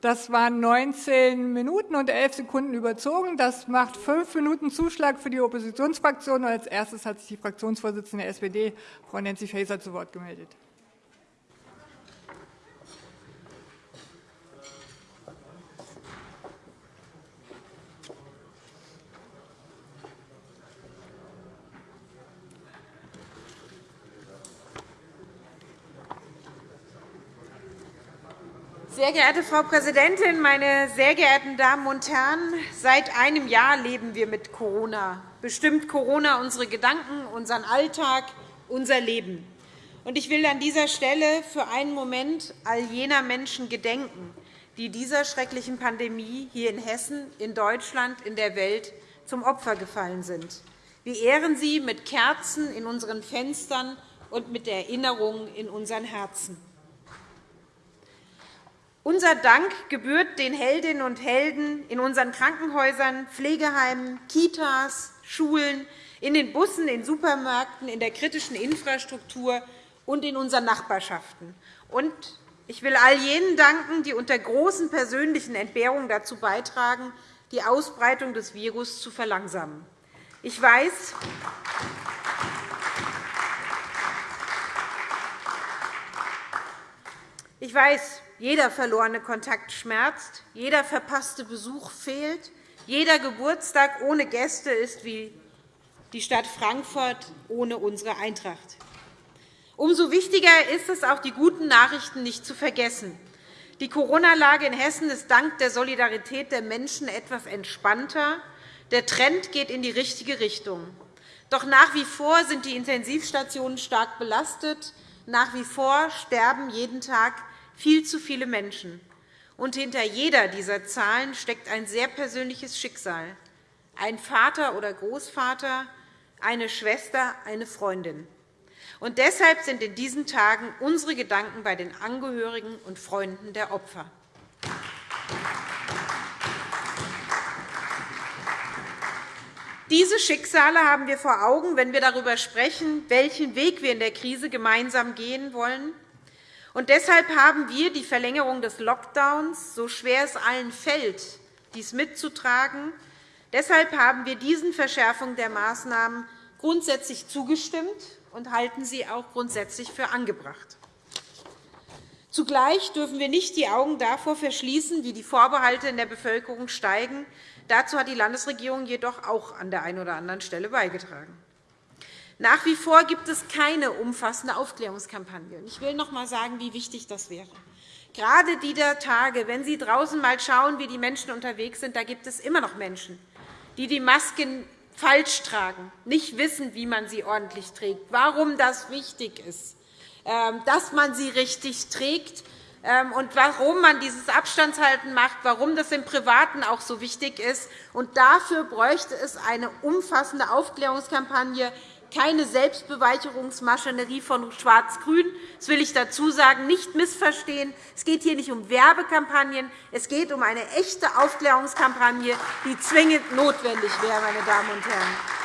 Das waren 19 Minuten und 11 Sekunden überzogen. Das macht fünf Minuten Zuschlag für die Oppositionsfraktion. Als erstes hat sich die Fraktionsvorsitzende der SPD, Frau Nancy Faeser, zu Wort gemeldet. Sehr geehrte Frau Präsidentin, meine sehr geehrten Damen und Herren! Seit einem Jahr leben wir mit Corona. Bestimmt Corona unsere Gedanken, unseren Alltag, unser Leben. Ich will an dieser Stelle für einen Moment all jener Menschen gedenken, die dieser schrecklichen Pandemie hier in Hessen, in Deutschland, in der Welt zum Opfer gefallen sind. Wir ehren sie mit Kerzen in unseren Fenstern und mit Erinnerungen in unseren Herzen. Unser Dank gebührt den Heldinnen und Helden in unseren Krankenhäusern, Pflegeheimen, Kitas, Schulen, in den Bussen, in Supermärkten, in der kritischen Infrastruktur und in unseren Nachbarschaften. Und ich will all jenen danken, die unter großen persönlichen Entbehrungen dazu beitragen, die Ausbreitung des Virus zu verlangsamen. Ich weiß, ich weiß, jeder verlorene Kontakt schmerzt, jeder verpasste Besuch fehlt, jeder Geburtstag ohne Gäste ist wie die Stadt Frankfurt ohne unsere Eintracht. Umso wichtiger ist es, auch die guten Nachrichten nicht zu vergessen. Die Corona-Lage in Hessen ist dank der Solidarität der Menschen etwas entspannter. Der Trend geht in die richtige Richtung. Doch nach wie vor sind die Intensivstationen stark belastet. Nach wie vor sterben jeden Tag viel zu viele Menschen. Und hinter jeder dieser Zahlen steckt ein sehr persönliches Schicksal. Ein Vater oder Großvater, eine Schwester, eine Freundin. Und deshalb sind in diesen Tagen unsere Gedanken bei den Angehörigen und Freunden der Opfer. Diese Schicksale haben wir vor Augen, wenn wir darüber sprechen, welchen Weg wir in der Krise gemeinsam gehen wollen und deshalb haben wir die Verlängerung des Lockdowns, so schwer es allen fällt, dies mitzutragen, deshalb haben wir diesen Verschärfungen der Maßnahmen grundsätzlich zugestimmt und halten sie auch grundsätzlich für angebracht. Zugleich dürfen wir nicht die Augen davor verschließen, wie die Vorbehalte in der Bevölkerung steigen. Dazu hat die Landesregierung jedoch auch an der einen oder anderen Stelle beigetragen. Nach wie vor gibt es keine umfassende Aufklärungskampagne. Ich will noch einmal sagen, wie wichtig das wäre. Gerade dieser Tage, wenn Sie draußen einmal schauen, wie die Menschen unterwegs sind, da gibt es immer noch Menschen, die die Masken falsch tragen, nicht wissen, wie man sie ordentlich trägt, warum das wichtig ist, ähm, dass man sie richtig trägt ähm, und warum man dieses Abstandshalten macht, warum das im Privaten auch so wichtig ist. Dafür bräuchte es eine umfassende Aufklärungskampagne, keine Selbstbeweicherungsmaschinerie von Schwarz-Grün. Das will ich dazu sagen. Nicht missverstehen. Es geht hier nicht um Werbekampagnen. Es geht um eine echte Aufklärungskampagne, die zwingend notwendig wäre. Meine Damen und Herren.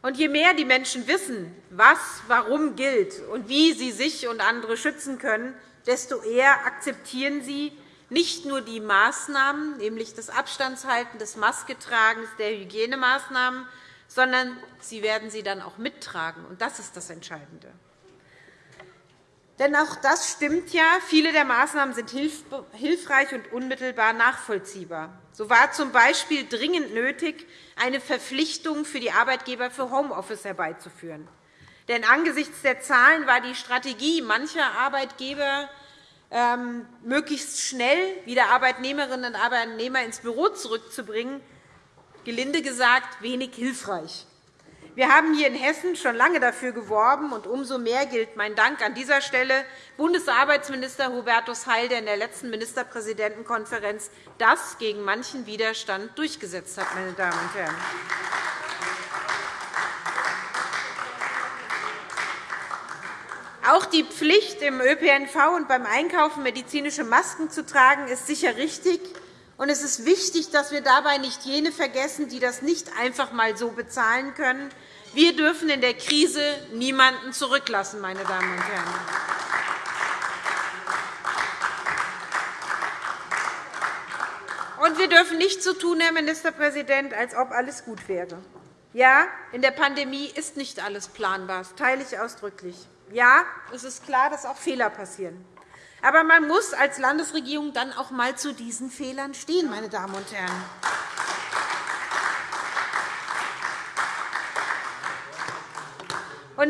Und je mehr die Menschen wissen, was warum gilt und wie sie sich und andere schützen können, desto eher akzeptieren sie nicht nur die Maßnahmen, nämlich das Abstandshalten, des Masketragens, der Hygienemaßnahmen, sondern sie werden sie dann auch mittragen. Und das ist das Entscheidende. Denn auch das stimmt ja. Viele der Maßnahmen sind hilfreich und unmittelbar nachvollziehbar. So war z. B. dringend nötig, eine Verpflichtung für die Arbeitgeber für Homeoffice herbeizuführen. Denn angesichts der Zahlen war die Strategie mancher Arbeitgeber möglichst schnell wieder Arbeitnehmerinnen und Arbeitnehmer ins Büro zurückzubringen, gelinde gesagt, wenig hilfreich. Wir haben hier in Hessen schon lange dafür geworben, und umso mehr gilt mein Dank an dieser Stelle Bundesarbeitsminister Hubertus Heil, der in der letzten Ministerpräsidentenkonferenz das gegen manchen Widerstand durchgesetzt hat. Meine Damen und Herren. Auch die Pflicht, im ÖPNV und beim Einkaufen medizinische Masken zu tragen, ist sicher richtig. Und es ist wichtig, dass wir dabei nicht jene vergessen, die das nicht einfach einmal so bezahlen können, Wir dürfen in der Krise niemanden zurücklassen, meine Damen und Herren. Und wir dürfen nicht so tun, Herr Ministerpräsident, als ob alles gut wäre. Ja, in der Pandemie ist nicht alles planbar. Das teile ich ausdrücklich. Ja, es ist klar, dass auch Fehler passieren. Aber man muss als Landesregierung dann auch einmal zu diesen Fehlern stehen, meine Damen und Herren.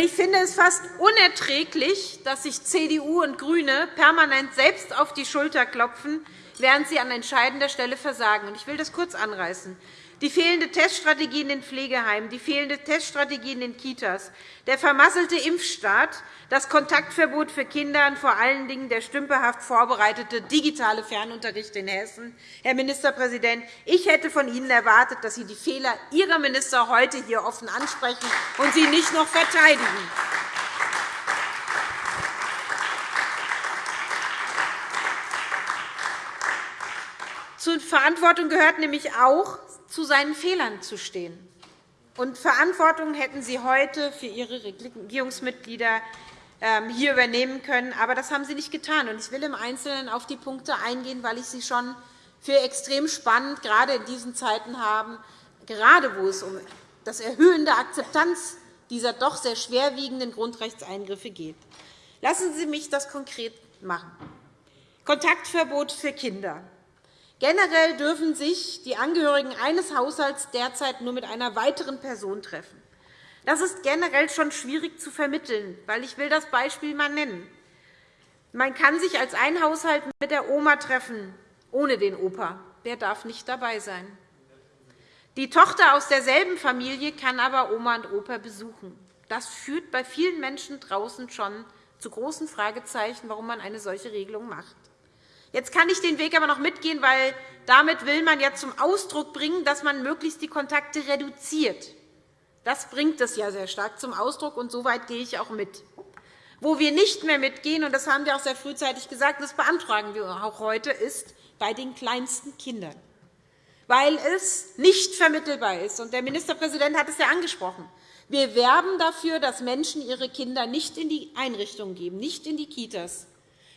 Ich finde es fast unerträglich, dass sich CDU und GRÜNE permanent selbst auf die Schulter klopfen, während sie an entscheidender Stelle versagen. Ich will das kurz anreißen die fehlende Teststrategie in den Pflegeheimen, die fehlende Teststrategie in den Kitas, der vermasselte Impfstart, das Kontaktverbot für Kinder und vor allen Dingen der stümperhaft vorbereitete digitale Fernunterricht in Hessen. Herr Ministerpräsident, ich hätte von Ihnen erwartet, dass Sie die Fehler Ihrer Minister heute hier offen ansprechen und sie nicht noch verteidigen. Zur Verantwortung gehört nämlich auch, zu seinen Fehlern zu stehen. Und Verantwortung hätten Sie heute für Ihre Regierungsmitglieder ähm, hier übernehmen können. Aber das haben Sie nicht getan. Ich will im Einzelnen auf die Punkte eingehen, weil ich sie schon für extrem spannend gerade in diesen Zeiten haben, gerade wo es um das Erhöhen der Akzeptanz dieser doch sehr schwerwiegenden Grundrechtseingriffe geht. Lassen Sie mich das konkret machen. Kontaktverbot für Kinder. Generell dürfen sich die Angehörigen eines Haushalts derzeit nur mit einer weiteren Person treffen. Das ist generell schon schwierig zu vermitteln, weil ich will das Beispiel einmal nennen. Man kann sich als ein Haushalt mit der Oma treffen, ohne den Opa. Wer darf nicht dabei sein? Die Tochter aus derselben Familie kann aber Oma und Opa besuchen. Das führt bei vielen Menschen draußen schon zu großen Fragezeichen, warum man eine solche Regelung macht. Jetzt kann ich den Weg aber noch mitgehen, weil damit will man ja zum Ausdruck bringen, dass man möglichst die Kontakte reduziert. Das bringt es ja sehr stark zum Ausdruck, und so weit gehe ich auch mit. Wo wir nicht mehr mitgehen, und das haben wir auch sehr frühzeitig gesagt, das beantragen wir auch heute, ist bei den kleinsten Kindern, weil es nicht vermittelbar ist. Und der Ministerpräsident hat es ja angesprochen. Wir werben dafür, dass Menschen ihre Kinder nicht in die Einrichtungen geben, nicht in die Kitas,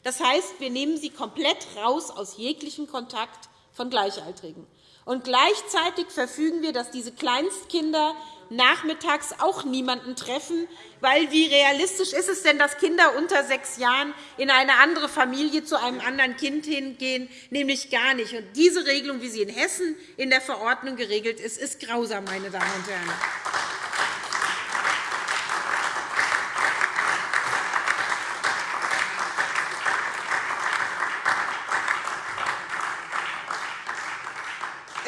das heißt, wir nehmen sie komplett raus aus jeglichem Kontakt von Gleichaltrigen. Und gleichzeitig verfügen wir, dass diese Kleinstkinder nachmittags auch niemanden treffen, weil wie realistisch ist es denn, dass Kinder unter sechs Jahren in eine andere Familie zu einem anderen Kind hingehen? Nämlich gar nicht. Und diese Regelung, wie sie in Hessen in der Verordnung geregelt ist, ist grausam, meine Damen und Herren.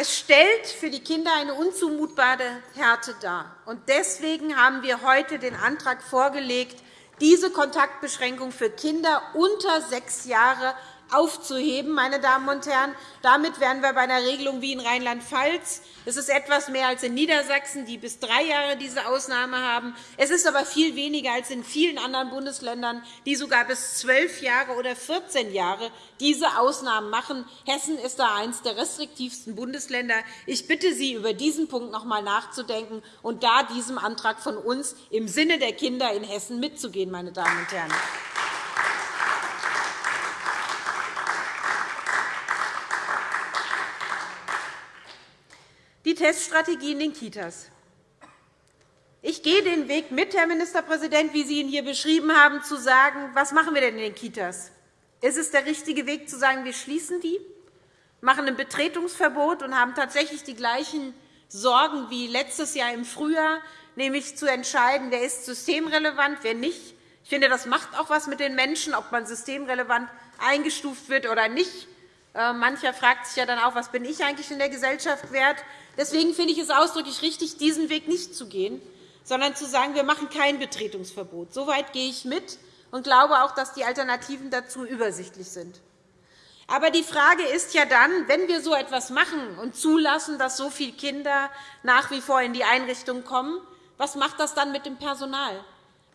Es stellt für die Kinder eine unzumutbare Härte dar. Deswegen haben wir heute den Antrag vorgelegt, diese Kontaktbeschränkung für Kinder unter sechs Jahre aufzuheben. Meine Damen und Herren. Damit wären wir bei einer Regelung wie in Rheinland-Pfalz. Es ist etwas mehr als in Niedersachsen, die bis drei Jahre diese Ausnahme haben. Es ist aber viel weniger als in vielen anderen Bundesländern, die sogar bis zwölf Jahre oder 14 Jahre diese Ausnahmen machen. Hessen ist da eines der restriktivsten Bundesländer. Ich bitte Sie, über diesen Punkt noch einmal nachzudenken und da diesem Antrag von uns im Sinne der Kinder in Hessen mitzugehen. Meine Damen und Herren. Die Teststrategie in den Kitas. Ich gehe den Weg mit, Herr Ministerpräsident, wie Sie ihn hier beschrieben haben, zu sagen, was machen wir denn in den Kitas? Ist es der richtige Weg, zu sagen, wir schließen die, machen ein Betretungsverbot und haben tatsächlich die gleichen Sorgen wie letztes Jahr im Frühjahr, nämlich zu entscheiden, wer ist systemrelevant, wer nicht. Ich finde, das macht auch etwas mit den Menschen, ob man systemrelevant eingestuft wird oder nicht. Äh, mancher fragt sich ja dann auch, was bin ich eigentlich in der Gesellschaft wert? Deswegen finde ich es ausdrücklich richtig, diesen Weg nicht zu gehen, sondern zu sagen, wir machen kein Betretungsverbot. So weit gehe ich mit und glaube auch, dass die Alternativen dazu übersichtlich sind. Aber die Frage ist ja dann, wenn wir so etwas machen und zulassen, dass so viele Kinder nach wie vor in die Einrichtung kommen, was macht das dann mit dem Personal?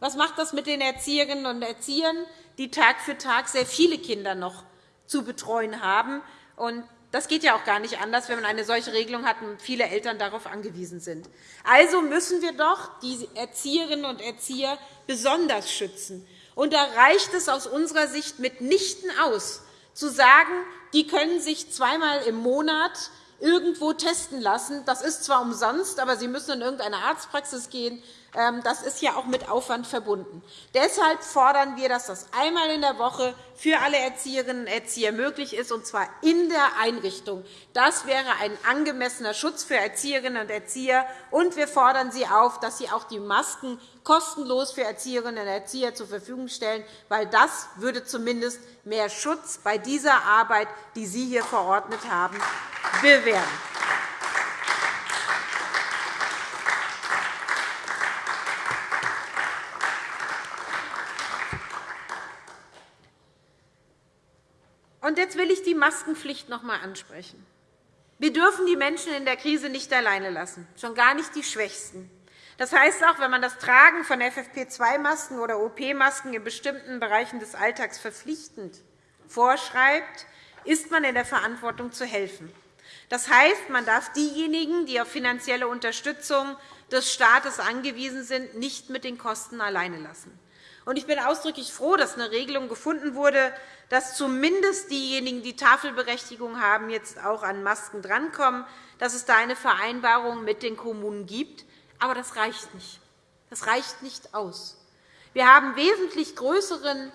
Was macht das mit den Erzieherinnen und Erziehern, die Tag für Tag sehr viele Kinder noch zu betreuen haben? Und das geht ja auch gar nicht anders, wenn man eine solche Regelung hat und viele Eltern darauf angewiesen sind. Also müssen wir doch die Erzieherinnen und Erzieher besonders schützen. Und da reicht es aus unserer Sicht mitnichten aus, zu sagen, die können sich zweimal im Monat irgendwo testen lassen. Das ist zwar umsonst, aber sie müssen in irgendeine Arztpraxis gehen. Ähm, das ist ja auch mit Aufwand verbunden. Deshalb fordern wir, dass das einmal in der Woche für alle Erzieherinnen und Erzieher möglich ist, und zwar in der Einrichtung. Das wäre ein angemessener Schutz für Erzieherinnen und Erzieher. Und wir fordern Sie auf, dass Sie auch die Masken kostenlos für Erzieherinnen und Erzieher zur Verfügung stellen, weil das würde zumindest mehr Schutz bei dieser Arbeit, die Sie hier verordnet haben, bewähren. Und jetzt will ich die Maskenpflicht noch einmal ansprechen. Wir dürfen die Menschen in der Krise nicht alleine lassen, schon gar nicht die Schwächsten. Das heißt auch, wenn man das Tragen von FFP2-Masken oder OP-Masken in bestimmten Bereichen des Alltags verpflichtend vorschreibt, ist man in der Verantwortung zu helfen. Das heißt, man darf diejenigen, die auf finanzielle Unterstützung des Staates angewiesen sind, nicht mit den Kosten alleine lassen. Ich bin ausdrücklich froh, dass eine Regelung gefunden wurde, dass zumindest diejenigen, die Tafelberechtigung haben, jetzt auch an Masken drankommen, dass es da eine Vereinbarung mit den Kommunen gibt. Aber das reicht nicht. Das reicht nicht aus. Wir haben einen wesentlich größeren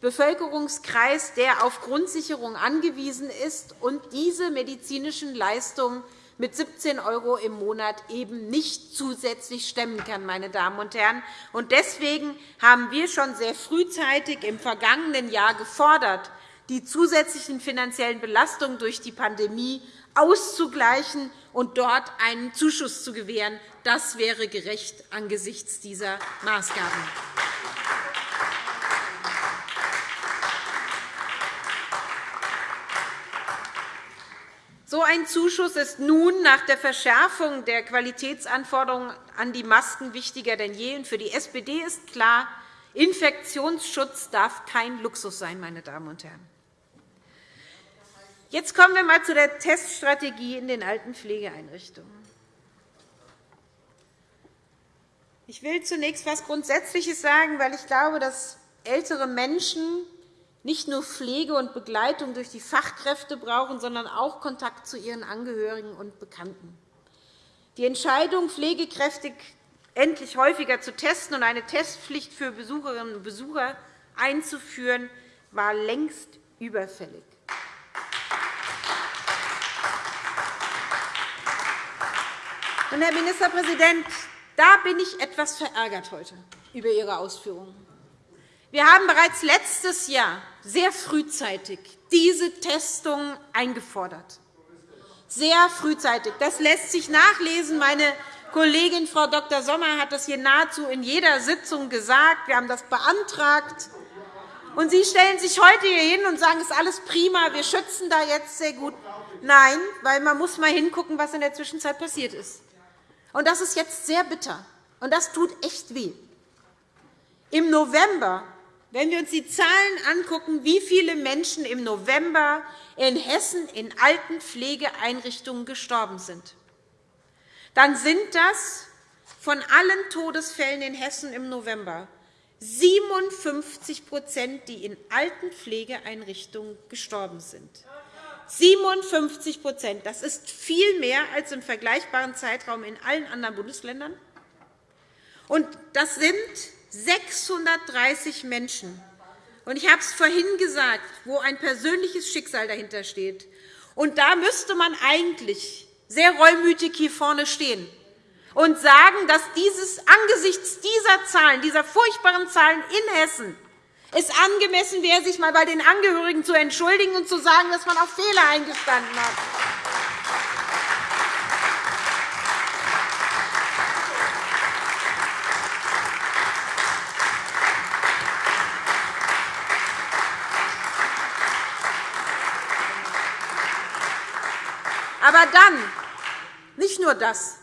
Bevölkerungskreis, der auf Grundsicherung angewiesen ist und diese medizinischen Leistungen mit 17 € im Monat eben nicht zusätzlich stemmen kann. Meine Damen und Herren. Deswegen haben wir schon sehr frühzeitig im vergangenen Jahr gefordert, die zusätzlichen finanziellen Belastungen durch die Pandemie auszugleichen und dort einen Zuschuss zu gewähren. Das wäre gerecht angesichts dieser Maßgaben. So ein Zuschuss ist nun nach der Verschärfung der Qualitätsanforderungen an die Masken wichtiger denn je. Für die SPD ist klar, Infektionsschutz darf kein Luxus sein. Meine Damen und Herren. Jetzt kommen wir einmal zu der Teststrategie in den alten Pflegeeinrichtungen. Ich will zunächst etwas Grundsätzliches sagen, weil ich glaube, dass ältere Menschen nicht nur Pflege und Begleitung durch die Fachkräfte brauchen, sondern auch Kontakt zu ihren Angehörigen und Bekannten. Die Entscheidung, pflegekräftig endlich häufiger zu testen und eine Testpflicht für Besucherinnen und Besucher einzuführen, war längst überfällig. Herr Ministerpräsident, da bin ich etwas verärgert heute über Ihre Ausführungen. Wir haben bereits letztes Jahr sehr frühzeitig diese Testung eingefordert. Sehr frühzeitig. Das lässt sich nachlesen. Meine Kollegin Frau Dr. Sommer hat das hier nahezu in jeder Sitzung gesagt. Wir haben das beantragt. Und Sie stellen sich heute hier hin und sagen, es ist alles prima, wir schützen da jetzt sehr gut. Nein, weil man muss mal hingucken, was in der Zwischenzeit passiert ist. Und das ist jetzt sehr bitter. Und das tut echt weh. Im November wenn wir uns die Zahlen anschauen, wie viele Menschen im November in Hessen in Altenpflegeeinrichtungen gestorben sind, dann sind das von allen Todesfällen in Hessen im November 57% die in Altenpflegeeinrichtungen gestorben sind. 57 Das ist viel mehr als im vergleichbaren Zeitraum in allen anderen Bundesländern. Und das sind 630 Menschen. ich habe es vorhin gesagt, wo ein persönliches Schicksal dahinter steht. Und da müsste man eigentlich sehr reumütig hier vorne stehen und sagen, dass dieses, angesichts dieser Zahlen, dieser furchtbaren Zahlen in Hessen, es angemessen wäre, sich einmal bei den Angehörigen zu entschuldigen und zu sagen, dass man auf Fehler eingestanden hat. Aber dann, nicht nur das,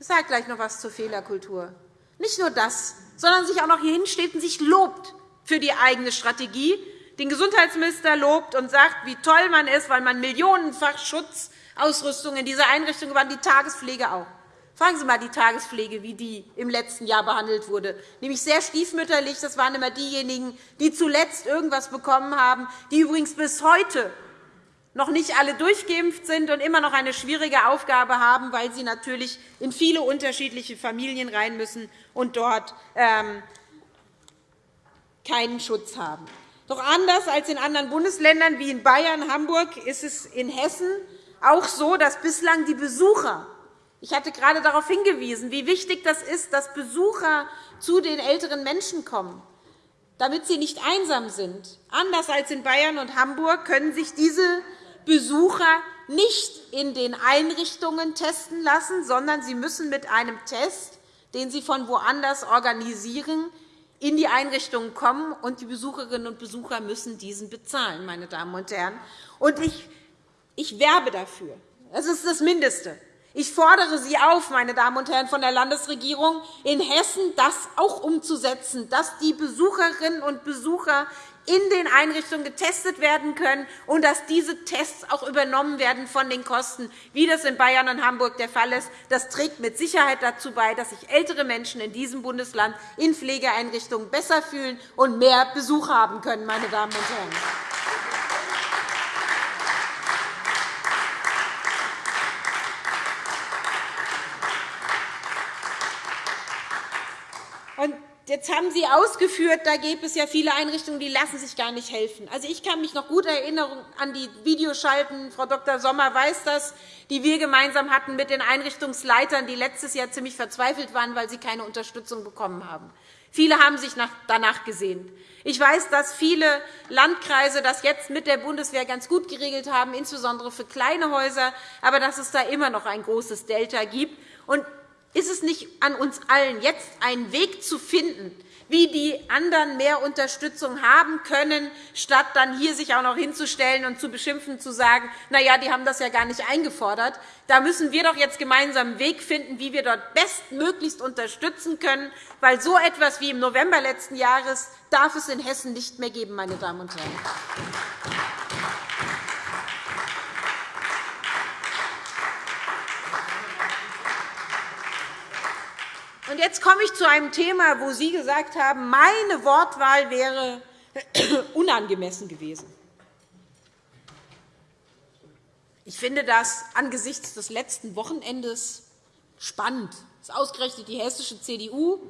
ich sage gleich noch etwas zur Fehlerkultur, nicht nur das, sondern sich auch noch hier hinsteht und sich lobt für die eigene Strategie, den Gesundheitsminister lobt und sagt, wie toll man ist, weil man millionenfach Schutzausrüstung in diese Einrichtung gewandt, die Tagespflege auch. Fragen Sie einmal die Tagespflege, wie die im letzten Jahr behandelt wurde. Nämlich sehr stiefmütterlich. Das waren immer diejenigen, die zuletzt irgendetwas bekommen haben, die übrigens bis heute noch nicht alle durchgeimpft sind und immer noch eine schwierige Aufgabe haben, weil sie natürlich in viele unterschiedliche Familien rein müssen und dort ähm, keinen Schutz haben. Doch anders als in anderen Bundesländern wie in Bayern, Hamburg ist es in Hessen auch so, dass bislang die Besucher ich hatte gerade darauf hingewiesen, wie wichtig das ist, dass Besucher zu den älteren Menschen kommen, damit sie nicht einsam sind. Anders als in Bayern und Hamburg können sich diese Besucher nicht in den Einrichtungen testen lassen, sondern sie müssen mit einem Test, den sie von woanders organisieren, in die Einrichtungen kommen, und die Besucherinnen und Besucher müssen diesen bezahlen. Meine Damen und Herren. Und ich, ich werbe dafür. Das ist das Mindeste. Ich fordere Sie auf, meine Damen und Herren von der Landesregierung, in Hessen das auch umzusetzen, dass die Besucherinnen und Besucher in den Einrichtungen getestet werden können und dass diese Tests auch übernommen werden von den Kosten, wie das in Bayern und Hamburg der Fall ist. Das trägt mit Sicherheit dazu bei, dass sich ältere Menschen in diesem Bundesland in Pflegeeinrichtungen besser fühlen und mehr Besuch haben können. Meine Damen und Herren. Jetzt haben Sie ausgeführt, da gibt es ja viele Einrichtungen, die lassen sich gar nicht helfen. Also, ich kann mich noch gut erinnern an die Videoschalten. Frau Dr. Sommer weiß das, die wir gemeinsam hatten mit den Einrichtungsleitern, die letztes Jahr ziemlich verzweifelt waren, weil sie keine Unterstützung bekommen haben. Viele haben sich danach gesehnt. Ich weiß, dass viele Landkreise das jetzt mit der Bundeswehr ganz gut geregelt haben, insbesondere für kleine Häuser, aber dass es da immer noch ein großes Delta gibt. Ist es nicht an uns allen, jetzt einen Weg zu finden, wie die anderen mehr Unterstützung haben können, statt dann hier sich auch noch hinzustellen und zu beschimpfen, zu sagen, na ja, die haben das ja gar nicht eingefordert. Da müssen wir doch jetzt gemeinsam einen Weg finden, wie wir dort bestmöglichst unterstützen können, weil so etwas wie im November letzten Jahres darf es in Hessen nicht mehr geben, meine Damen und Herren. Und jetzt komme ich zu einem Thema, wo Sie gesagt haben, meine Wortwahl wäre unangemessen gewesen. Ich finde das angesichts des letzten Wochenendes spannend. Das ist ausgerechnet die hessische CDU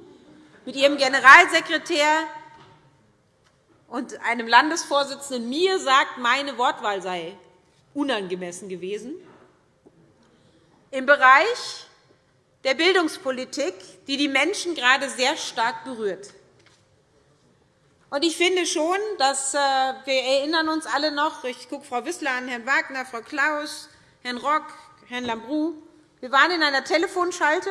mit ihrem Generalsekretär und einem Landesvorsitzenden mir sagt, meine Wortwahl sei unangemessen gewesen. Im Bereich der Bildungspolitik, die die Menschen gerade sehr stark berührt. Ich finde schon, dass äh, wir erinnern uns alle noch, ich gucke Frau Wissler an, Herrn Wagner, Frau Klaus, Herrn Rock, Herrn Lambrou. Wir waren in einer Telefonschalte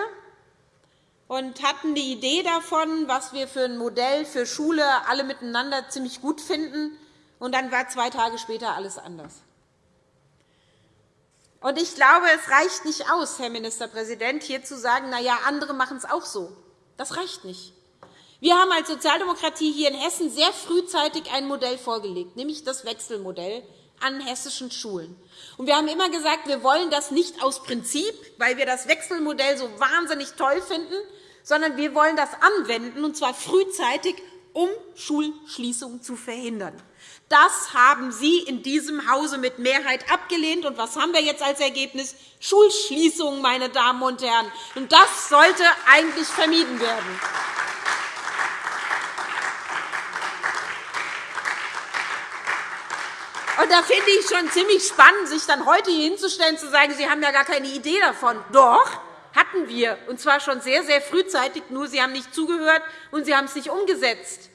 und hatten die Idee davon, was wir für ein Modell für Schule alle miteinander ziemlich gut finden. Und dann war zwei Tage später alles anders. Und ich glaube, es reicht nicht aus, Herr Ministerpräsident, hier zu sagen, na ja, andere machen es auch so. Das reicht nicht. Wir haben als Sozialdemokratie hier in Hessen sehr frühzeitig ein Modell vorgelegt, nämlich das Wechselmodell an hessischen Schulen. Und wir haben immer gesagt, wir wollen das nicht aus Prinzip, weil wir das Wechselmodell so wahnsinnig toll finden, sondern wir wollen das anwenden, und zwar frühzeitig, um Schulschließungen zu verhindern. Das haben Sie in diesem Hause mit Mehrheit abgelehnt. Und was haben wir jetzt als Ergebnis? Schulschließungen, meine Damen und Herren. Und das sollte eigentlich vermieden werden. Und da finde ich schon ziemlich spannend, sich dann heute hier hinzustellen und zu sagen, Sie haben ja gar keine Idee davon. Doch, hatten wir, und zwar schon sehr, sehr frühzeitig, nur Sie haben nicht zugehört und Sie haben es nicht umgesetzt.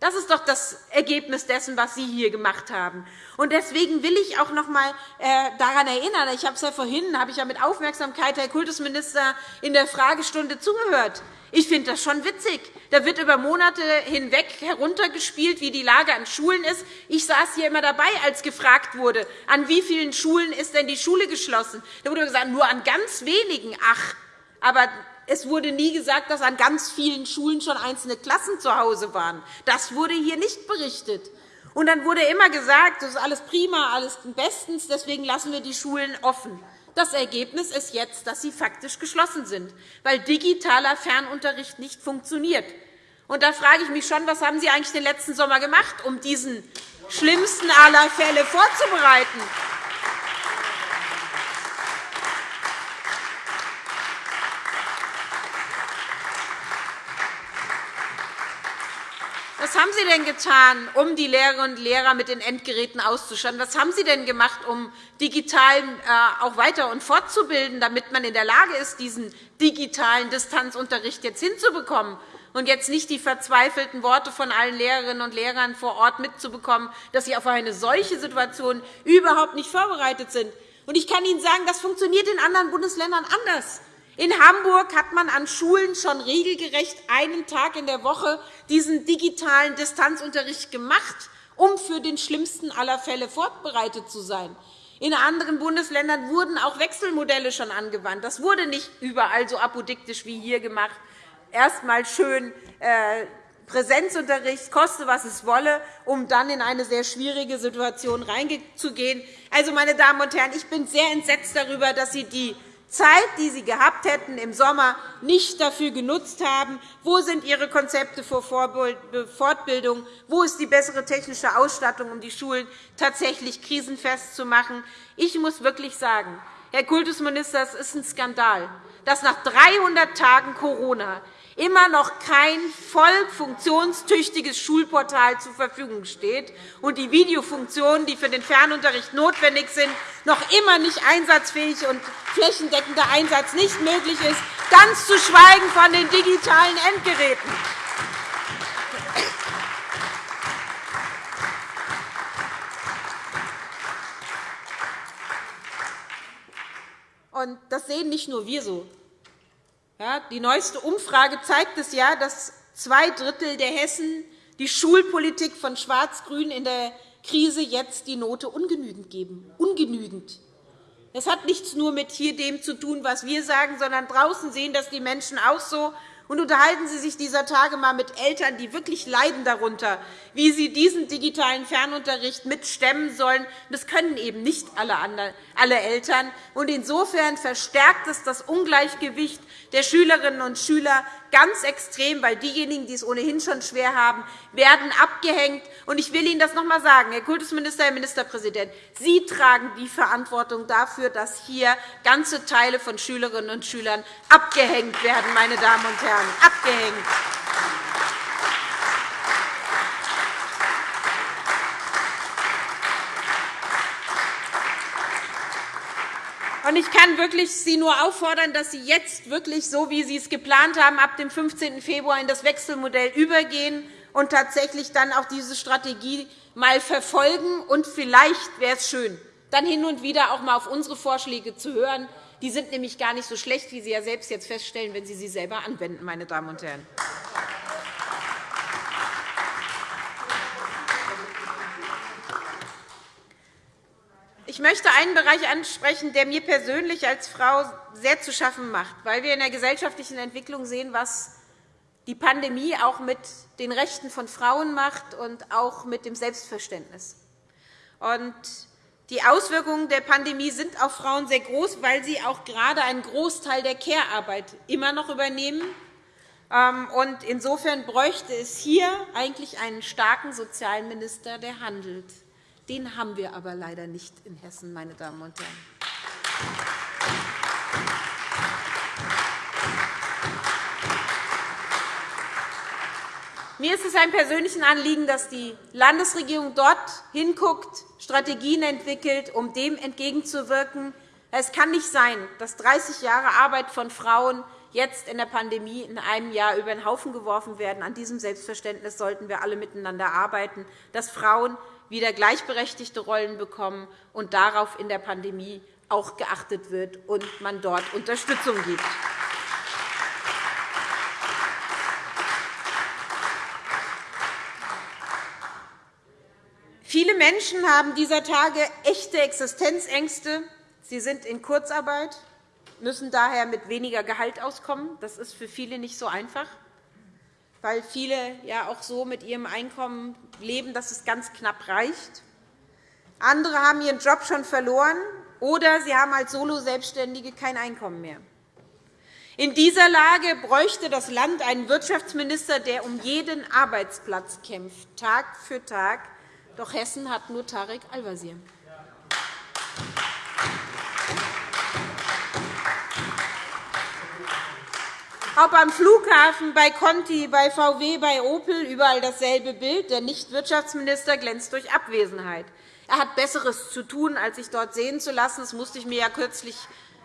Das ist doch das Ergebnis dessen, was Sie hier gemacht haben. Und deswegen will ich auch noch einmal äh, daran erinnern, ich habe es ja vorhin, habe ich ja mit Aufmerksamkeit Herr Kultusminister in der Fragestunde zugehört. Ich finde das schon witzig. Da wird über Monate hinweg heruntergespielt, wie die Lage an Schulen ist. Ich saß hier immer dabei, als gefragt wurde, an wie vielen Schulen ist denn die Schule geschlossen. Da wurde gesagt, nur an ganz wenigen. Ach, aber es wurde nie gesagt, dass an ganz vielen Schulen schon einzelne Klassen zu Hause waren. Das wurde hier nicht berichtet. Und dann wurde immer gesagt, das ist alles prima, alles bestens, deswegen lassen wir die Schulen offen. Das Ergebnis ist jetzt, dass sie faktisch geschlossen sind, weil digitaler Fernunterricht nicht funktioniert. Und da frage ich mich schon, was haben Sie eigentlich den letzten Sommer gemacht, um diesen schlimmsten aller Fälle vorzubereiten? Was haben Sie denn getan, um die Lehrerinnen und Lehrer mit den Endgeräten auszustatten? Was haben Sie denn gemacht, um digital äh, auch weiter und fortzubilden, damit man in der Lage ist, diesen digitalen Distanzunterricht jetzt hinzubekommen? und jetzt nicht die verzweifelten Worte von allen Lehrerinnen und Lehrern vor Ort mitzubekommen, dass sie auf eine solche Situation überhaupt nicht vorbereitet sind. Ich kann Ihnen sagen, das funktioniert in anderen Bundesländern anders. In Hamburg hat man an Schulen schon regelgerecht einen Tag in der Woche diesen digitalen Distanzunterricht gemacht, um für den schlimmsten aller Fälle vorbereitet zu sein. In anderen Bundesländern wurden auch Wechselmodelle schon angewandt. Das wurde nicht überall so apodiktisch wie hier gemacht. Erst einmal schön äh, Präsenzunterricht, koste was es wolle, um dann in eine sehr schwierige Situation reinzugehen. Also, meine Damen und Herren, ich bin sehr entsetzt darüber, dass Sie die Zeit, die Sie gehabt hätten im Sommer, nicht dafür genutzt haben. Wo sind Ihre Konzepte für Fortbildung? Wo ist die bessere technische Ausstattung, um die Schulen tatsächlich krisenfest zu machen? Ich muss wirklich sagen, Herr Kultusminister, es ist ein Skandal, dass nach 300 Tagen Corona immer noch kein voll funktionstüchtiges Schulportal zur Verfügung steht und die Videofunktionen, die für den Fernunterricht notwendig sind, noch immer nicht einsatzfähig und flächendeckender Einsatz nicht möglich ist, ganz zu schweigen von den digitalen Endgeräten. das sehen nicht nur wir so. Die neueste Umfrage zeigt es ja, dass zwei Drittel der Hessen die Schulpolitik von Schwarz-Grün in der Krise jetzt die Note ungenügend geben. Ungenügend. Das hat nichts nur mit hier dem zu tun, was wir sagen, sondern draußen sehen das die Menschen auch so. Und unterhalten Sie sich dieser Tage einmal mit Eltern, die wirklich leiden darunter, wie sie diesen digitalen Fernunterricht mitstemmen sollen. Das können eben nicht alle Eltern. Insofern verstärkt es das Ungleichgewicht der Schülerinnen und Schüler ganz extrem, weil diejenigen, die es ohnehin schon schwer haben, werden abgehängt. Ich will Ihnen das noch einmal sagen, Herr Kultusminister, Herr Ministerpräsident. Sie tragen die Verantwortung dafür, dass hier ganze Teile von Schülerinnen und Schülern abgehängt werden, meine Damen und Herren, abgehängt. Ich kann wirklich Sie nur auffordern, dass Sie jetzt wirklich, so wie Sie es geplant haben, ab dem 15. Februar in das Wechselmodell übergehen und tatsächlich dann auch diese Strategie mal verfolgen. Und vielleicht wäre es schön, dann hin und wieder auch einmal auf unsere Vorschläge zu hören. Die sind nämlich gar nicht so schlecht, wie Sie ja selbst jetzt feststellen, wenn Sie sie selber anwenden, meine Damen und Herren. Ich möchte einen Bereich ansprechen, der mir persönlich als Frau sehr zu schaffen macht, weil wir in der gesellschaftlichen Entwicklung sehen, was die Pandemie auch mit den Rechten von Frauen macht und auch mit dem Selbstverständnis. die Auswirkungen der Pandemie sind auf Frauen sehr groß, weil sie auch gerade einen Großteil der Care-Arbeit immer noch übernehmen. Ähm, insofern bräuchte es hier eigentlich einen starken Sozialminister, der handelt. Den haben wir aber leider nicht in Hessen, meine Damen und Herren. Mir ist es ein persönliches Anliegen, dass die Landesregierung dort hinguckt, Strategien entwickelt, um dem entgegenzuwirken. Es kann nicht sein, dass 30 Jahre Arbeit von Frauen jetzt in der Pandemie in einem Jahr über den Haufen geworfen werden. An diesem Selbstverständnis sollten wir alle miteinander arbeiten, dass Frauen wieder gleichberechtigte Rollen bekommen und darauf in der Pandemie auch geachtet wird und man dort Unterstützung gibt. Viele Menschen haben dieser Tage echte Existenzängste. Sie sind in Kurzarbeit, müssen daher mit weniger Gehalt auskommen. Das ist für viele nicht so einfach. Weil viele ja auch so mit ihrem Einkommen leben, dass es ganz knapp reicht. Andere haben ihren Job schon verloren, oder sie haben als Solo-Selbstständige kein Einkommen mehr. In dieser Lage bräuchte das Land einen Wirtschaftsminister, der um jeden Arbeitsplatz kämpft, Tag für Tag. Doch Hessen hat nur Tarek Al-Wazir. Ob am Flughafen, bei Conti, bei VW, bei Opel überall dasselbe Bild. Der Nichtwirtschaftsminister glänzt durch Abwesenheit. Er hat Besseres zu tun, als sich dort sehen zu lassen. Das musste ich mir ja kürzlich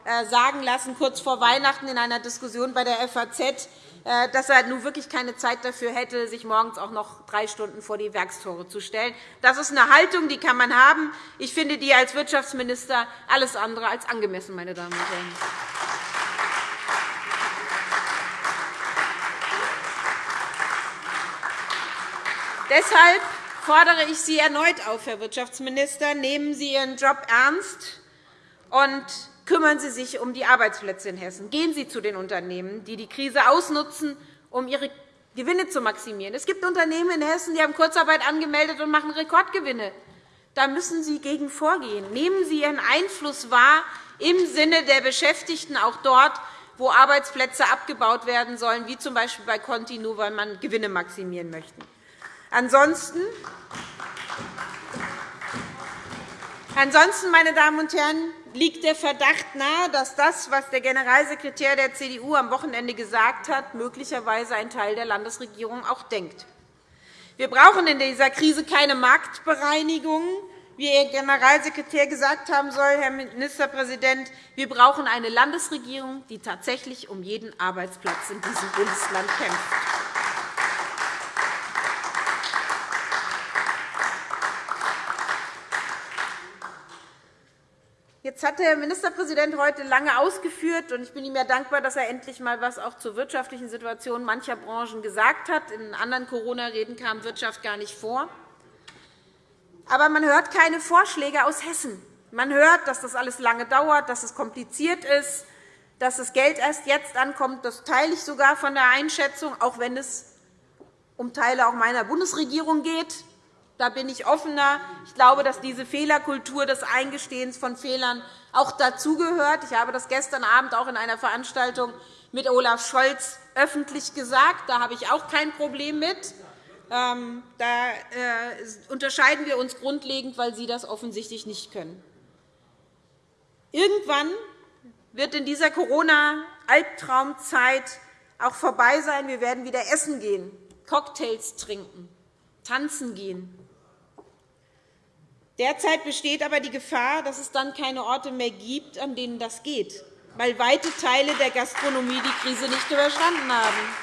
äh, sagen lassen, kurz vor Weihnachten in einer Diskussion bei der FAZ, äh, dass er nun wirklich keine Zeit dafür hätte, sich morgens auch noch drei Stunden vor die Werkstore zu stellen. Das ist eine Haltung, die kann man haben. Ich finde die als Wirtschaftsminister alles andere als angemessen, meine Damen und Herren. Deshalb fordere ich Sie erneut auf, Herr Wirtschaftsminister. Nehmen Sie Ihren Job ernst und kümmern Sie sich um die Arbeitsplätze in Hessen. Gehen Sie zu den Unternehmen, die die Krise ausnutzen, um ihre Gewinne zu maximieren. Es gibt Unternehmen in Hessen, die haben Kurzarbeit angemeldet und machen Rekordgewinne. Da müssen Sie gegen vorgehen. Nehmen Sie Ihren Einfluss wahr im Sinne der Beschäftigten, auch dort, wo Arbeitsplätze abgebaut werden sollen, wie z. B. bei Conti, nur weil man Gewinne maximieren möchte. Ansonsten, ansonsten, meine Damen und Herren, liegt der Verdacht nahe, dass das, was der Generalsekretär der CDU am Wochenende gesagt hat, möglicherweise ein Teil der Landesregierung auch denkt. Wir brauchen in dieser Krise keine Marktbereinigung, wie Ihr Generalsekretär gesagt haben soll, Herr Ministerpräsident. Wir brauchen eine Landesregierung, die tatsächlich um jeden Arbeitsplatz in diesem Bundesland kämpft. Jetzt hat der Ministerpräsident heute lange ausgeführt, und ich bin ihm ja dankbar, dass er endlich einmal etwas auch zur wirtschaftlichen Situation mancher Branchen gesagt hat. In anderen Corona-Reden kam Wirtschaft gar nicht vor. Aber man hört keine Vorschläge aus Hessen. Man hört, dass das alles lange dauert, dass es kompliziert ist, dass das Geld erst jetzt ankommt. Das teile ich sogar von der Einschätzung, auch wenn es um Teile auch meiner Bundesregierung geht. Da bin ich offener. Ich glaube, dass diese Fehlerkultur des Eingestehens von Fehlern auch dazugehört. Ich habe das gestern Abend auch in einer Veranstaltung mit Olaf Scholz öffentlich gesagt. Da habe ich auch kein Problem mit. Ähm, da äh, unterscheiden wir uns grundlegend, weil Sie das offensichtlich nicht können. Irgendwann wird in dieser Corona-Albtraumzeit auch vorbei sein. Wir werden wieder essen gehen, Cocktails trinken, tanzen gehen. Derzeit besteht aber die Gefahr, dass es dann keine Orte mehr gibt, an denen das geht, weil weite Teile der Gastronomie die Krise nicht überstanden haben.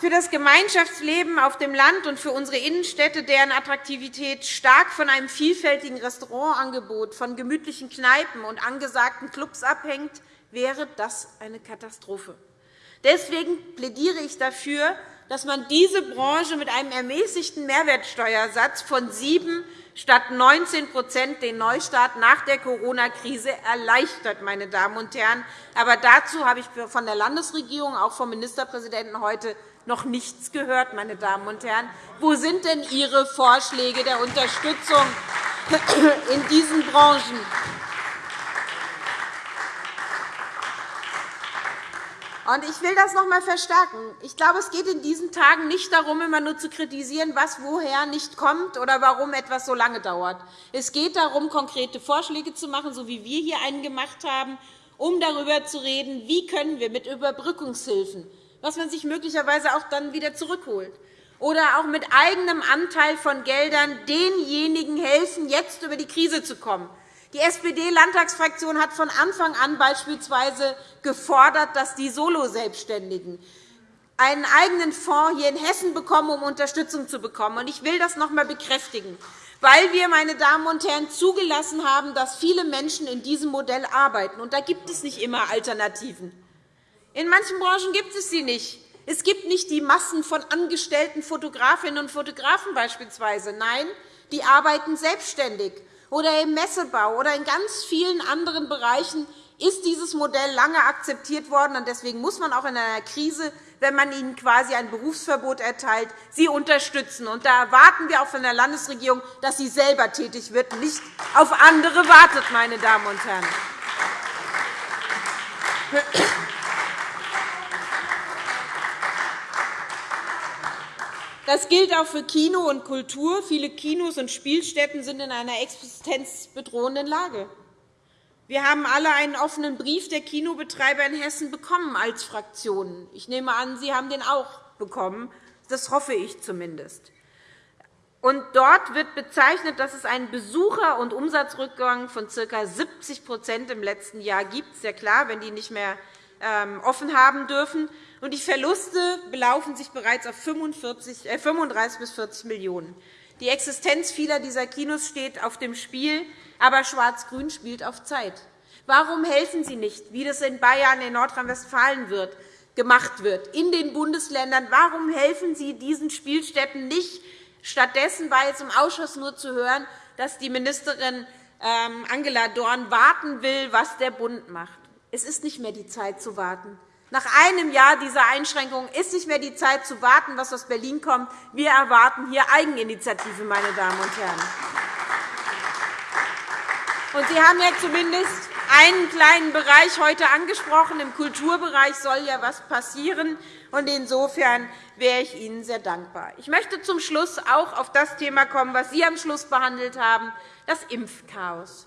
Für das Gemeinschaftsleben auf dem Land und für unsere Innenstädte, deren Attraktivität stark von einem vielfältigen Restaurantangebot, von gemütlichen Kneipen und angesagten Clubs abhängt, wäre das eine Katastrophe. Deswegen plädiere ich dafür, dass man diese Branche mit einem ermäßigten Mehrwertsteuersatz von 7 statt 19% den Neustart nach der Corona-Krise erleichtert. Meine Damen und Herren. Aber dazu habe ich von der Landesregierung, auch vom Ministerpräsidenten heute noch nichts gehört. Meine Damen und Herren. Wo sind denn Ihre Vorschläge der Unterstützung in diesen Branchen? Ich will das noch einmal verstärken. Ich glaube, es geht in diesen Tagen nicht darum, immer nur zu kritisieren, was woher nicht kommt oder warum etwas so lange dauert. Es geht darum, konkrete Vorschläge zu machen, so wie wir hier einen gemacht haben, um darüber zu reden, wie können wir mit Überbrückungshilfen, was man sich möglicherweise auch dann wieder zurückholt, oder auch mit eigenem Anteil von Geldern denjenigen helfen, jetzt über die Krise zu kommen, die SPD-Landtagsfraktion hat von Anfang an beispielsweise gefordert, dass die Solo-Selbstständigen einen eigenen Fonds hier in Hessen bekommen, um Unterstützung zu bekommen. Ich will das noch einmal bekräftigen, weil wir, meine Damen und Herren, zugelassen haben, dass viele Menschen in diesem Modell arbeiten. Und da gibt es nicht immer Alternativen. In manchen Branchen gibt es sie nicht. Es gibt nicht die Massen von angestellten Fotografinnen und Fotografen beispielsweise. Nein, die arbeiten selbstständig oder im Messebau oder in ganz vielen anderen Bereichen, ist dieses Modell lange akzeptiert worden. und Deswegen muss man auch in einer Krise, wenn man ihnen quasi ein Berufsverbot erteilt, sie unterstützen. Und da erwarten wir auch von der Landesregierung, dass sie selber tätig wird und nicht auf andere wartet. Meine Damen und Herren. Das gilt auch für Kino und Kultur. Viele Kinos und Spielstätten sind in einer existenzbedrohenden Lage. Wir haben alle einen offenen Brief der Kinobetreiber in Hessen bekommen als Fraktionen. Ich nehme an, Sie haben den auch bekommen. Das hoffe ich zumindest. Und dort wird bezeichnet, dass es einen Besucher- und Umsatzrückgang von ca. 70% im letzten Jahr gibt. Ja klar, wenn die nicht mehr ähm, offen haben dürfen und die Verluste belaufen sich bereits auf 35 äh, bis 40 Millionen €. Die Existenz vieler dieser Kinos steht auf dem Spiel, aber Schwarz-Grün spielt auf Zeit. Warum helfen Sie nicht, wie das in Bayern, in Nordrhein-Westfalen gemacht wird, in den Bundesländern? Warum helfen Sie diesen Spielstätten nicht? Stattdessen war jetzt im Ausschuss nur zu hören, dass die Ministerin ähm, Angela Dorn warten will, was der Bund macht. Es ist nicht mehr die Zeit zu warten. Nach einem Jahr dieser Einschränkungen ist nicht mehr die Zeit zu warten, was aus Berlin kommt. Wir erwarten hier Eigeninitiative, meine Damen und Herren. Und Sie haben ja zumindest einen kleinen Bereich heute angesprochen. Im Kulturbereich soll ja etwas passieren. Und insofern wäre ich Ihnen sehr dankbar. Ich möchte zum Schluss auch auf das Thema kommen, was Sie am Schluss behandelt haben, das Impfchaos.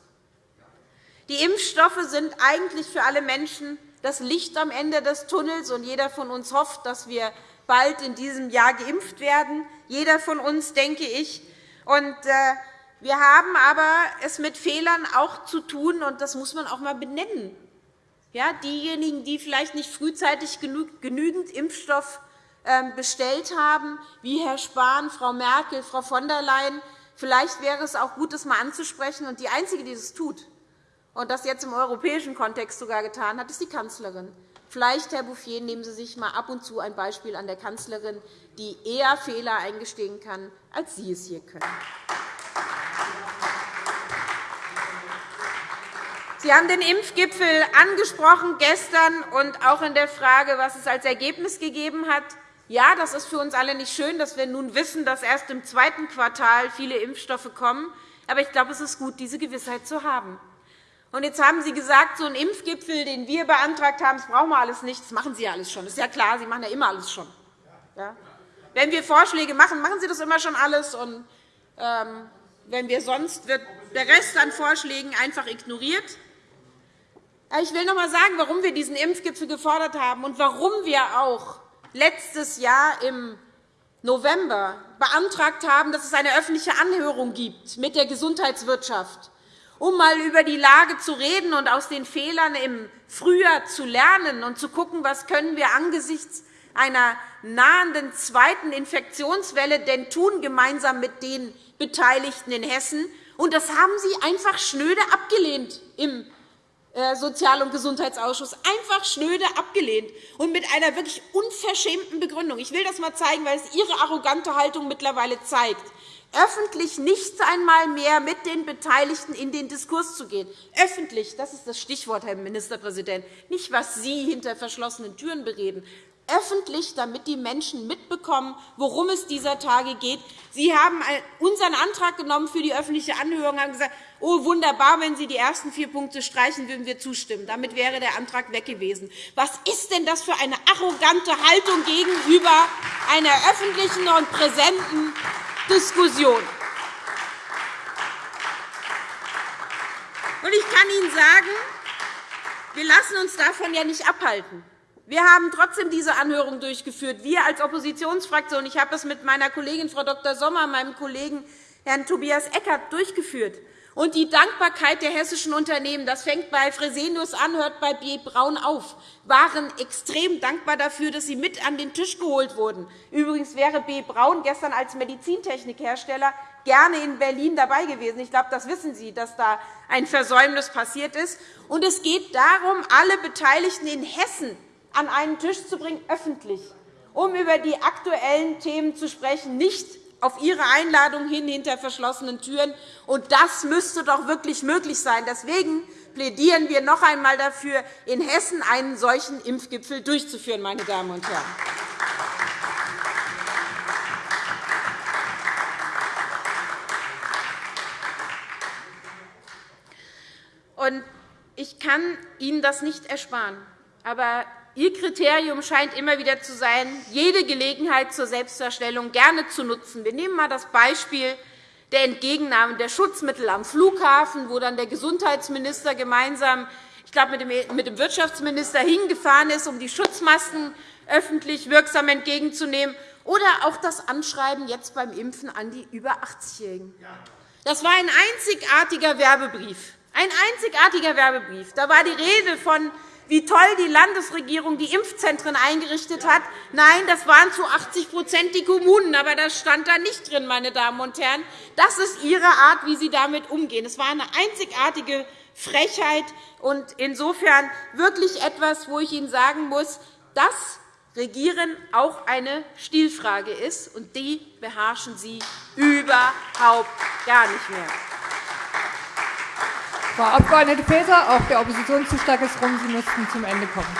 Die Impfstoffe sind eigentlich für alle Menschen das Licht am Ende des Tunnels. und Jeder von uns hofft, dass wir bald in diesem Jahr geimpft werden. Jeder von uns, denke ich. Und, äh, wir haben aber es mit Fehlern auch zu tun, und das muss man auch einmal benennen. Ja, diejenigen, die vielleicht nicht frühzeitig genügend Impfstoff ähm, bestellt haben, wie Herr Spahn, Frau Merkel, Frau von der Leyen, vielleicht wäre es auch gut, das einmal anzusprechen. Und die Einzige, die das tut, und das jetzt im europäischen Kontext sogar getan hat, ist die Kanzlerin. Vielleicht, Herr Bouffier, nehmen Sie sich einmal ab und zu ein Beispiel an der Kanzlerin, die eher Fehler eingestehen kann, als Sie es hier können. Sie haben den Impfgipfel angesprochen gestern und auch in der Frage, was es als Ergebnis gegeben hat. Ja, das ist für uns alle nicht schön, dass wir nun wissen, dass erst im zweiten Quartal viele Impfstoffe kommen. Aber ich glaube, es ist gut, diese Gewissheit zu haben. Und jetzt haben Sie gesagt, so ein Impfgipfel, den wir beantragt haben, das brauchen wir alles nicht. Das machen Sie ja alles schon. Das ist ja klar, Sie machen ja immer alles schon. Ja? Wenn wir Vorschläge machen, machen Sie das immer schon alles. Und, ähm, wenn wir sonst wird der Rest an Vorschlägen einfach ignoriert. Ich will noch einmal sagen, warum wir diesen Impfgipfel gefordert haben und warum wir auch letztes Jahr im November beantragt haben, dass es eine öffentliche Anhörung gibt mit der Gesundheitswirtschaft um einmal über die Lage zu reden und aus den Fehlern im Frühjahr zu lernen und zu schauen, was können wir angesichts einer nahenden zweiten Infektionswelle denn tun, gemeinsam mit den Beteiligten in Hessen. Und das haben Sie einfach schnöde abgelehnt im äh, Sozial- und Gesundheitsausschuss. Einfach schnöde abgelehnt und mit einer wirklich unverschämten Begründung. Ich will das einmal zeigen, weil es Ihre arrogante Haltung mittlerweile zeigt öffentlich nicht einmal mehr mit den Beteiligten in den Diskurs zu gehen. Öffentlich, das ist das Stichwort, Herr Ministerpräsident, nicht, was Sie hinter verschlossenen Türen bereden, öffentlich, damit die Menschen mitbekommen, worum es dieser Tage geht. Sie haben unseren Antrag genommen für die öffentliche Anhörung und gesagt, oh, wunderbar, wenn Sie die ersten vier Punkte streichen, würden wir zustimmen. Damit wäre der Antrag weg gewesen. Was ist denn das für eine arrogante Haltung gegenüber einer öffentlichen und präsenten Diskussion. Ich kann Ihnen sagen, wir lassen uns davon ja nicht abhalten. Wir haben trotzdem diese Anhörung durchgeführt. Wir als Oppositionsfraktion, ich habe es mit meiner Kollegin Frau Dr. Sommer, meinem Kollegen Herrn Tobias Eckert durchgeführt. Und die Dankbarkeit der hessischen Unternehmen, das fängt bei Fresenius an, hört bei B. Braun auf, waren extrem dankbar dafür, dass sie mit an den Tisch geholt wurden. Übrigens wäre B. Braun gestern als Medizintechnikhersteller gerne in Berlin dabei gewesen. Ich glaube, das wissen Sie, dass da ein Versäumnis passiert ist. Und es geht darum, alle Beteiligten in Hessen an einen Tisch zu bringen, öffentlich, um über die aktuellen Themen zu sprechen, nicht auf Ihre Einladung hin hinter verschlossenen Türen. Und das müsste doch wirklich möglich sein. Deswegen plädieren wir noch einmal dafür, in Hessen einen solchen Impfgipfel durchzuführen. Meine Damen und Herren. Ich kann Ihnen das nicht ersparen. Aber Ihr Kriterium scheint immer wieder zu sein, jede Gelegenheit zur Selbstdarstellung gerne zu nutzen. Wir nehmen einmal das Beispiel der Entgegennahme der Schutzmittel am Flughafen, wo dann der Gesundheitsminister gemeinsam ich glaube, mit dem Wirtschaftsminister hingefahren ist, um die Schutzmasken öffentlich wirksam entgegenzunehmen, oder auch das Anschreiben jetzt beim Impfen an die über 80-Jährigen. Das war ein einzigartiger Werbebrief. Ein einzigartiger Werbebrief. Da war die Rede von wie toll die Landesregierung die Impfzentren eingerichtet hat. Nein, das waren zu 80% die Kommunen, aber das stand da nicht drin, meine Damen und Herren. Das ist Ihre Art, wie Sie damit umgehen. Es war eine einzigartige Frechheit und insofern wirklich etwas, wo ich Ihnen sagen muss, dass Regieren auch eine Stilfrage ist, und die beherrschen Sie überhaupt gar nicht mehr. Frau Abg. Faeser, auch der Oppositionszuschlag ist rum. Sie müssten zum Ende kommen.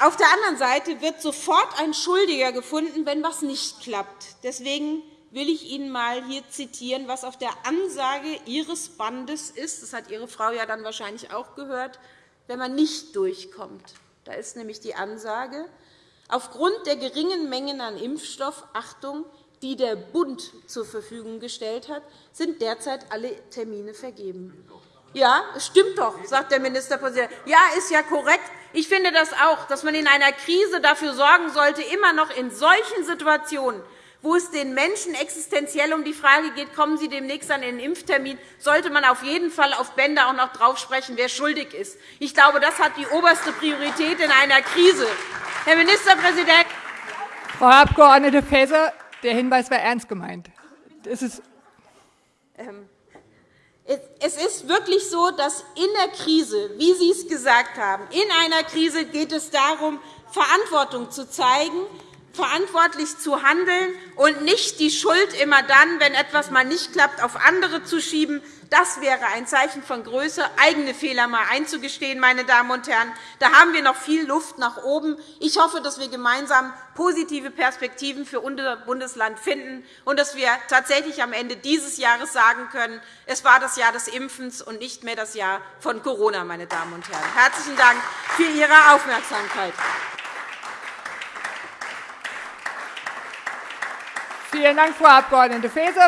Auf der anderen Seite wird sofort ein Schuldiger gefunden, wenn etwas nicht klappt. Deswegen will ich Ihnen einmal hier zitieren, was auf der Ansage Ihres Bandes ist. Das hat Ihre Frau ja dann wahrscheinlich auch gehört, wenn man nicht durchkommt. Da ist nämlich die Ansage, aufgrund der geringen Mengen an Impfstoff, Achtung, die der Bund zur Verfügung gestellt hat, sind derzeit alle Termine vergeben. Ja, es stimmt doch, sagt der Ministerpräsident. Ja, ist ja korrekt. Ich finde das auch, dass man in einer Krise dafür sorgen sollte, immer noch in solchen Situationen, wo es den Menschen existenziell um die Frage geht, kommen Sie demnächst an den Impftermin, sollte man auf jeden Fall auf Bänder auch noch drauf sprechen, wer schuldig ist. Ich glaube, das hat die oberste Priorität in einer Krise. Herr Ministerpräsident! Frau Abg. Faeser, der Hinweis war ernst gemeint. Es ist ähm, es ist wirklich so, dass in der Krise, wie Sie es gesagt haben, in einer Krise geht es darum, Verantwortung zu zeigen, verantwortlich zu handeln und nicht die Schuld immer dann, wenn etwas mal nicht klappt, auf andere zu schieben. Das wäre ein Zeichen von Größe, eigene Fehler einmal einzugestehen. Meine Damen und Herren. Da haben wir noch viel Luft nach oben. Ich hoffe, dass wir gemeinsam positive Perspektiven für unser Bundesland finden und dass wir tatsächlich am Ende dieses Jahres sagen können, es war das Jahr des Impfens und nicht mehr das Jahr von Corona. Meine Damen und Herren. Herzlichen Dank für Ihre Aufmerksamkeit. Vielen Dank, Frau Abg. Faeser.